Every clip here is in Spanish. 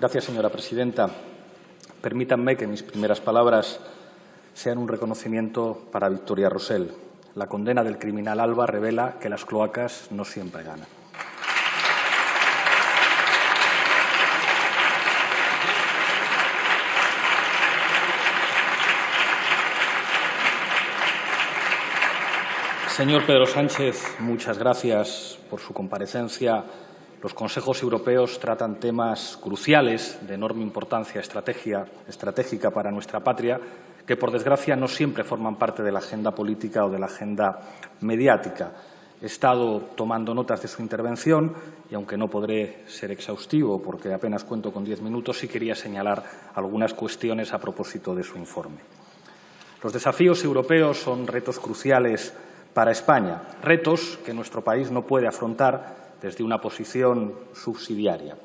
Gracias, señora presidenta. Permítanme que mis primeras palabras sean un reconocimiento para Victoria Rosell. La condena del criminal Alba revela que las cloacas no siempre ganan. Señor Pedro Sánchez, muchas gracias por su comparecencia. Los consejos europeos tratan temas cruciales de enorme importancia estratégica para nuestra patria que, por desgracia, no siempre forman parte de la agenda política o de la agenda mediática. He estado tomando notas de su intervención y, aunque no podré ser exhaustivo porque apenas cuento con diez minutos, sí quería señalar algunas cuestiones a propósito de su informe. Los desafíos europeos son retos cruciales para España, retos que nuestro país no puede afrontar desde una posición subsidiaria.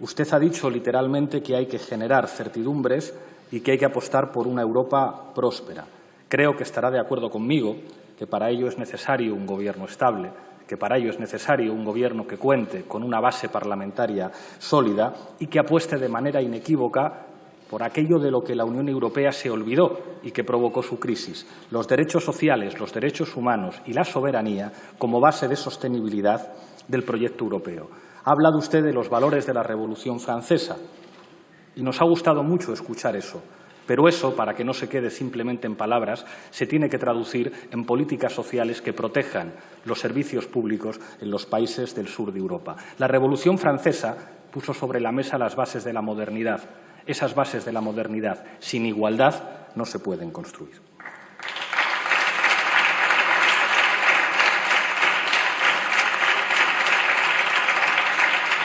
Usted ha dicho literalmente que hay que generar certidumbres y que hay que apostar por una Europa próspera. Creo que estará de acuerdo conmigo que para ello es necesario un gobierno estable, que para ello es necesario un gobierno que cuente con una base parlamentaria sólida y que apueste de manera inequívoca por aquello de lo que la Unión Europea se olvidó y que provocó su crisis, los derechos sociales, los derechos humanos y la soberanía como base de sostenibilidad del proyecto europeo. Ha hablado usted de los valores de la Revolución Francesa y nos ha gustado mucho escuchar eso. Pero eso, para que no se quede simplemente en palabras, se tiene que traducir en políticas sociales que protejan los servicios públicos en los países del sur de Europa. La Revolución Francesa puso sobre la mesa las bases de la modernidad esas bases de la modernidad sin igualdad no se pueden construir.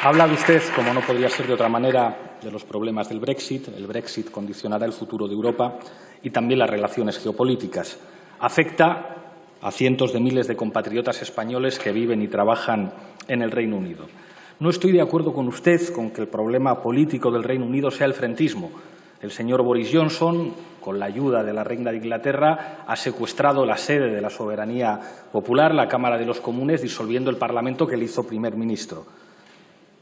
Ha hablado usted, como no podría ser de otra manera, de los problemas del Brexit. El Brexit condicionará el futuro de Europa y también las relaciones geopolíticas. Afecta a cientos de miles de compatriotas españoles que viven y trabajan en el Reino Unido. No estoy de acuerdo con usted con que el problema político del Reino Unido sea el frentismo. El señor Boris Johnson, con la ayuda de la Reina de Inglaterra, ha secuestrado la sede de la soberanía popular, la Cámara de los Comunes, disolviendo el Parlamento que le hizo primer ministro.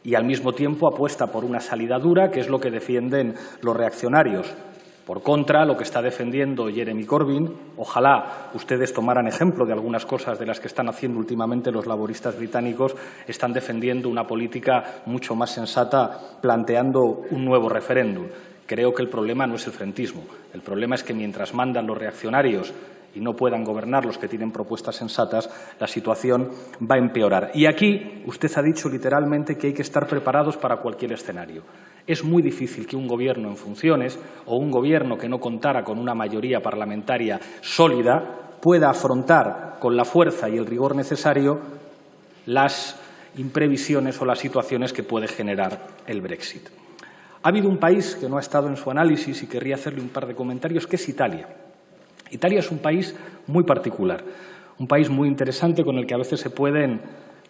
Y al mismo tiempo apuesta por una salida dura, que es lo que defienden los reaccionarios. Por contra, lo que está defendiendo Jeremy Corbyn, ojalá ustedes tomaran ejemplo de algunas cosas de las que están haciendo últimamente los laboristas británicos, están defendiendo una política mucho más sensata, planteando un nuevo referéndum. Creo que el problema no es el frentismo. El problema es que mientras mandan los reaccionarios y no puedan gobernar los que tienen propuestas sensatas, la situación va a empeorar. Y aquí usted ha dicho literalmente que hay que estar preparados para cualquier escenario. Es muy difícil que un gobierno en funciones o un gobierno que no contara con una mayoría parlamentaria sólida pueda afrontar con la fuerza y el rigor necesario las imprevisiones o las situaciones que puede generar el Brexit. Ha habido un país que no ha estado en su análisis y querría hacerle un par de comentarios, que es Italia. Italia es un país muy particular, un país muy interesante con el que a veces se pueden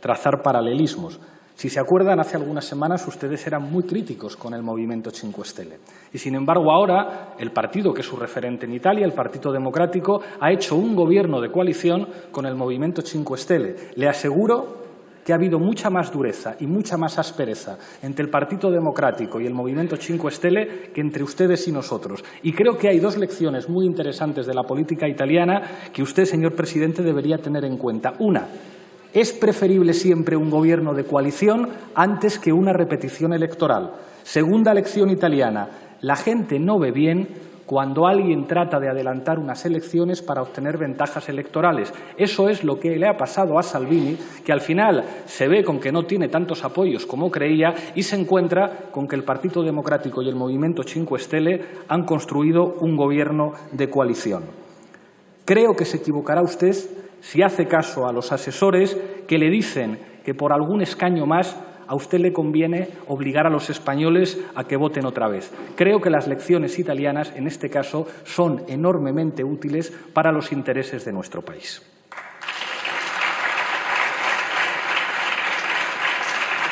trazar paralelismos. Si se acuerdan, hace algunas semanas ustedes eran muy críticos con el movimiento Cinque Stelle. Y, sin embargo, ahora el partido que es su referente en Italia, el Partido Democrático, ha hecho un gobierno de coalición con el movimiento Cinque Stelle. Le aseguro que ha habido mucha más dureza y mucha más aspereza entre el Partido Democrático y el movimiento Cinque Stelle que entre ustedes y nosotros. Y creo que hay dos lecciones muy interesantes de la política italiana que usted, señor presidente, debería tener en cuenta. Una, es preferible siempre un gobierno de coalición antes que una repetición electoral. Segunda lección italiana. La gente no ve bien cuando alguien trata de adelantar unas elecciones para obtener ventajas electorales. Eso es lo que le ha pasado a Salvini, que al final se ve con que no tiene tantos apoyos como creía y se encuentra con que el Partido Democrático y el Movimiento Cinque Stelle han construido un gobierno de coalición. Creo que se equivocará usted si hace caso a los asesores que le dicen que por algún escaño más a usted le conviene obligar a los españoles a que voten otra vez. Creo que las lecciones italianas, en este caso, son enormemente útiles para los intereses de nuestro país.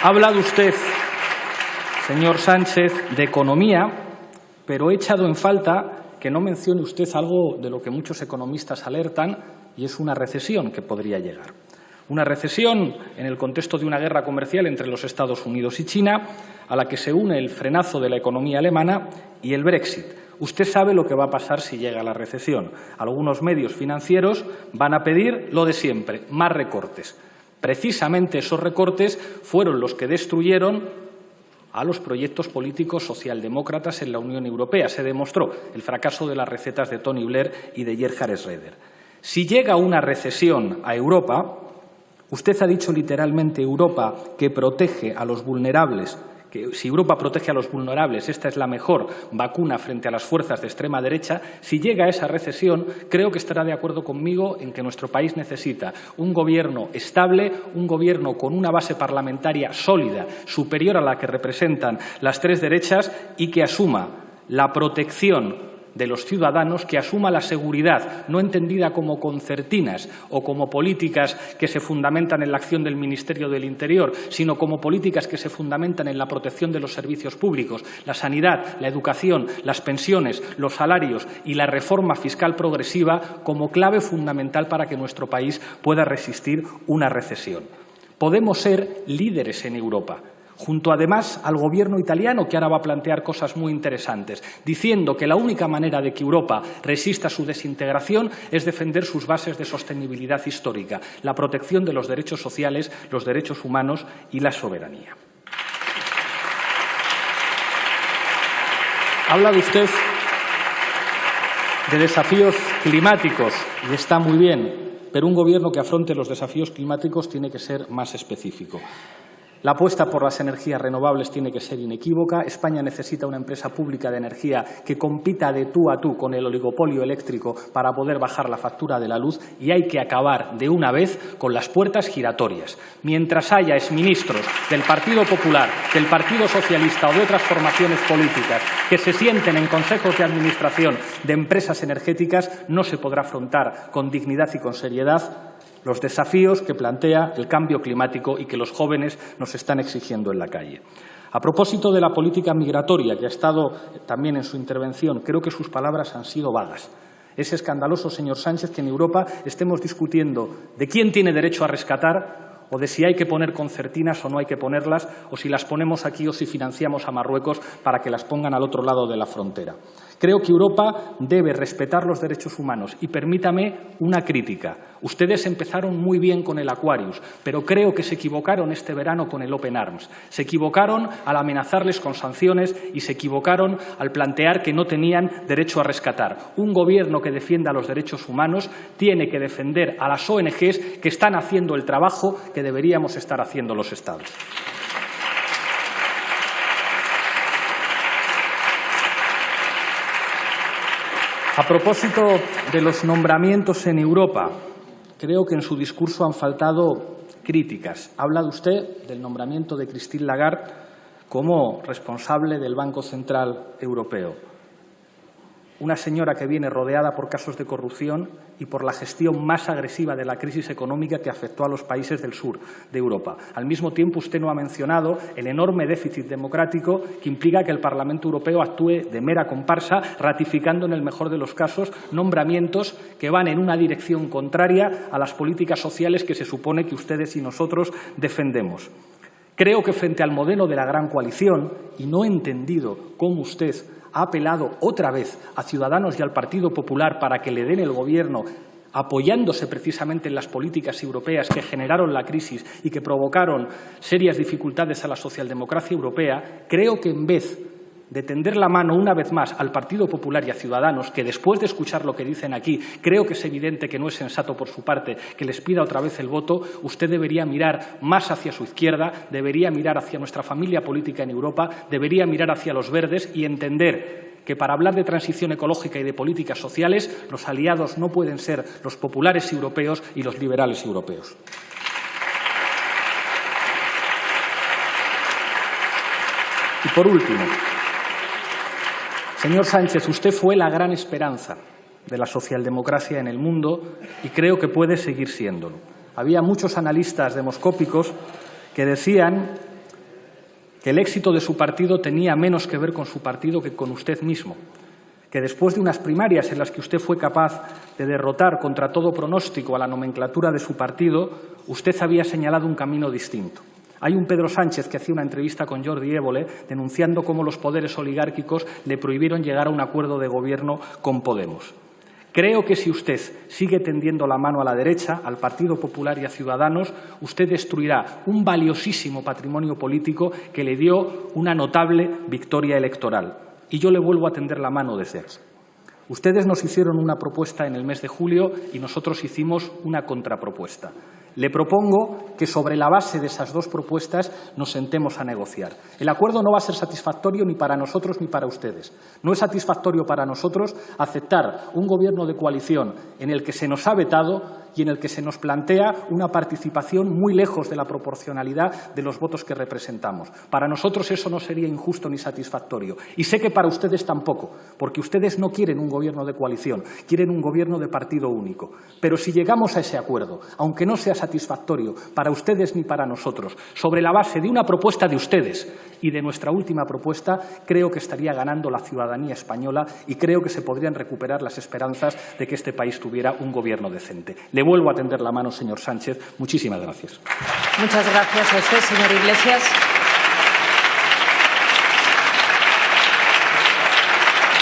Ha hablado usted, señor Sánchez, de economía, pero he echado en falta que no mencione usted algo de lo que muchos economistas alertan y es una recesión que podría llegar. Una recesión en el contexto de una guerra comercial entre los Estados Unidos y China, a la que se une el frenazo de la economía alemana y el Brexit. Usted sabe lo que va a pasar si llega la recesión. Algunos medios financieros van a pedir lo de siempre, más recortes. Precisamente esos recortes fueron los que destruyeron a los proyectos políticos socialdemócratas en la Unión Europea. Se demostró el fracaso de las recetas de Tony Blair y de Gerhard Schroeder. Si llega una recesión a Europa, usted ha dicho literalmente Europa que protege a los vulnerables que si Europa protege a los vulnerables, esta es la mejor vacuna frente a las fuerzas de extrema derecha, si llega a esa recesión, creo que estará de acuerdo conmigo en que nuestro país necesita un gobierno estable, un gobierno con una base parlamentaria sólida, superior a la que representan las tres derechas y que asuma la protección de los ciudadanos que asuma la seguridad, no entendida como concertinas o como políticas que se fundamentan en la acción del Ministerio del Interior, sino como políticas que se fundamentan en la protección de los servicios públicos, la sanidad, la educación, las pensiones, los salarios y la reforma fiscal progresiva como clave fundamental para que nuestro país pueda resistir una recesión. Podemos ser líderes en Europa, junto además al gobierno italiano, que ahora va a plantear cosas muy interesantes, diciendo que la única manera de que Europa resista su desintegración es defender sus bases de sostenibilidad histórica, la protección de los derechos sociales, los derechos humanos y la soberanía. Habla de usted de desafíos climáticos y está muy bien, pero un gobierno que afronte los desafíos climáticos tiene que ser más específico. La apuesta por las energías renovables tiene que ser inequívoca. España necesita una empresa pública de energía que compita de tú a tú con el oligopolio eléctrico para poder bajar la factura de la luz y hay que acabar de una vez con las puertas giratorias. Mientras haya exministros del Partido Popular, del Partido Socialista o de otras formaciones políticas que se sienten en consejos de administración de empresas energéticas, no se podrá afrontar con dignidad y con seriedad los desafíos que plantea el cambio climático y que los jóvenes nos están exigiendo en la calle. A propósito de la política migratoria, que ha estado también en su intervención, creo que sus palabras han sido vagas. Es escandaloso, señor Sánchez, que en Europa estemos discutiendo de quién tiene derecho a rescatar o de si hay que poner concertinas o no hay que ponerlas, o si las ponemos aquí o si financiamos a Marruecos para que las pongan al otro lado de la frontera. Creo que Europa debe respetar los derechos humanos y permítame una crítica. Ustedes empezaron muy bien con el Aquarius, pero creo que se equivocaron este verano con el Open Arms. Se equivocaron al amenazarles con sanciones y se equivocaron al plantear que no tenían derecho a rescatar. Un gobierno que defienda los derechos humanos tiene que defender a las ONGs que están haciendo el trabajo que deberíamos estar haciendo los Estados. A propósito de los nombramientos en Europa, creo que en su discurso han faltado críticas. Ha hablado usted del nombramiento de Christine Lagarde como responsable del Banco Central Europeo una señora que viene rodeada por casos de corrupción y por la gestión más agresiva de la crisis económica que afectó a los países del sur de Europa. Al mismo tiempo, usted no ha mencionado el enorme déficit democrático que implica que el Parlamento Europeo actúe de mera comparsa, ratificando en el mejor de los casos nombramientos que van en una dirección contraria a las políticas sociales que se supone que ustedes y nosotros defendemos. Creo que frente al modelo de la gran coalición, y no he entendido cómo usted ha apelado otra vez a Ciudadanos y al Partido Popular para que le den el Gobierno apoyándose precisamente en las políticas europeas que generaron la crisis y que provocaron serias dificultades a la socialdemocracia europea, creo que en vez de tender la mano una vez más al Partido Popular y a Ciudadanos, que después de escuchar lo que dicen aquí, creo que es evidente que no es sensato por su parte que les pida otra vez el voto, usted debería mirar más hacia su izquierda, debería mirar hacia nuestra familia política en Europa, debería mirar hacia los verdes y entender que para hablar de transición ecológica y de políticas sociales, los aliados no pueden ser los populares europeos y los liberales europeos. Y por último, Señor Sánchez, usted fue la gran esperanza de la socialdemocracia en el mundo y creo que puede seguir siéndolo. Había muchos analistas demoscópicos que decían que el éxito de su partido tenía menos que ver con su partido que con usted mismo, que después de unas primarias en las que usted fue capaz de derrotar contra todo pronóstico a la nomenclatura de su partido, usted había señalado un camino distinto. Hay un Pedro Sánchez que hacía una entrevista con Jordi Évole denunciando cómo los poderes oligárquicos le prohibieron llegar a un acuerdo de gobierno con Podemos. Creo que si usted sigue tendiendo la mano a la derecha, al Partido Popular y a Ciudadanos, usted destruirá un valiosísimo patrimonio político que le dio una notable victoria electoral y yo le vuelvo a tender la mano desde aquí. Ustedes nos hicieron una propuesta en el mes de julio y nosotros hicimos una contrapropuesta. Le propongo que sobre la base de esas dos propuestas nos sentemos a negociar. El acuerdo no va a ser satisfactorio ni para nosotros ni para ustedes. No es satisfactorio para nosotros aceptar un gobierno de coalición en el que se nos ha vetado y en el que se nos plantea una participación muy lejos de la proporcionalidad de los votos que representamos. Para nosotros eso no sería injusto ni satisfactorio. Y sé que para ustedes tampoco, porque ustedes no quieren un gobierno de coalición, quieren un gobierno de partido único. Pero si llegamos a ese acuerdo, aunque no sea satisfactorio para ustedes ni para nosotros, sobre la base de una propuesta de ustedes y de nuestra última propuesta, creo que estaría ganando la ciudadanía española y creo que se podrían recuperar las esperanzas de que este país tuviera un gobierno decente vuelvo a tender la mano, señor Sánchez. Muchísimas gracias. Muchas gracias a usted, señor Iglesias.